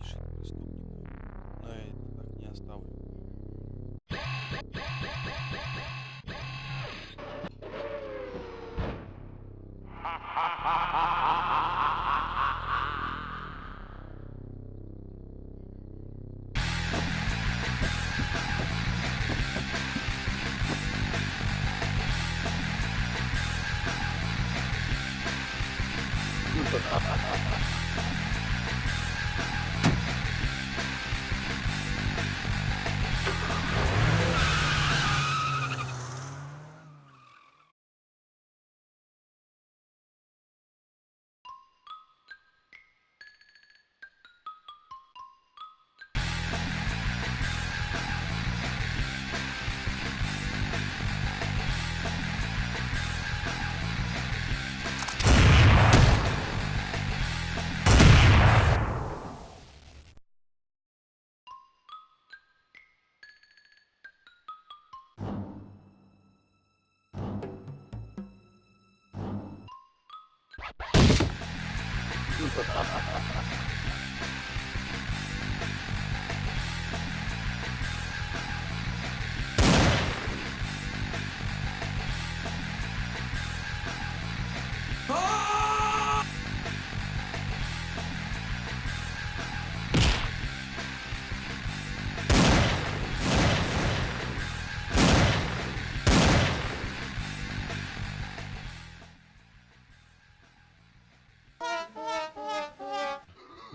спешит к преступнику, но я это так не оставлю. Ha ha ha ha! ハハハハ!